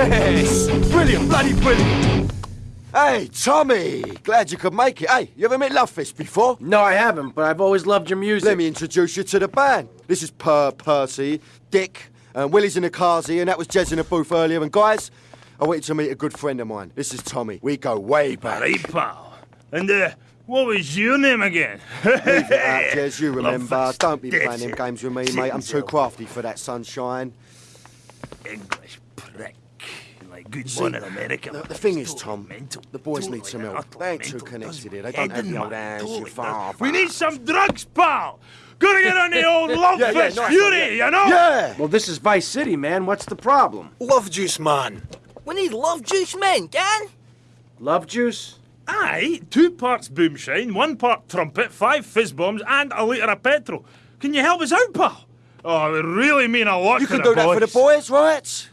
Yes! Brilliant, bloody brilliant! Hey, Tommy! Glad you could make it. Hey, you ever met Lovefist before? No, I haven't, but I've always loved your music. Let me introduce you to the band. This is Per Percy, Dick, and Willie's in the Carsey, and that was Jez in the booth earlier. And guys, I want you to meet a good friend of mine. This is Tommy. We go way back. Right, pal. And, uh, what was your name again? Leave it out, Jez, you remember. Lovefist. Don't be That's playing them games with me, mate. I'm too crafty for that sunshine. English prick. Like good See, one in America. The, the thing is, Tom, mental. the boys Totally need some help. utterly They ain't too connected here. They don't have the old hands, totally your father. We need some drugs, pal. Gotta get on the old love Yeah, yeah, nice one, fury, yeah. you know? Yeah! Well, this is Vice City, man. What's the problem? Love juice, man. We need love juice man, can? Love juice? Aye, two parts boomshine, one part trumpet, five fizz bombs, and a litre of petrol. Can you help us out, pal? Oh, it really mean a lot You to can the do that for the boys. boys, right?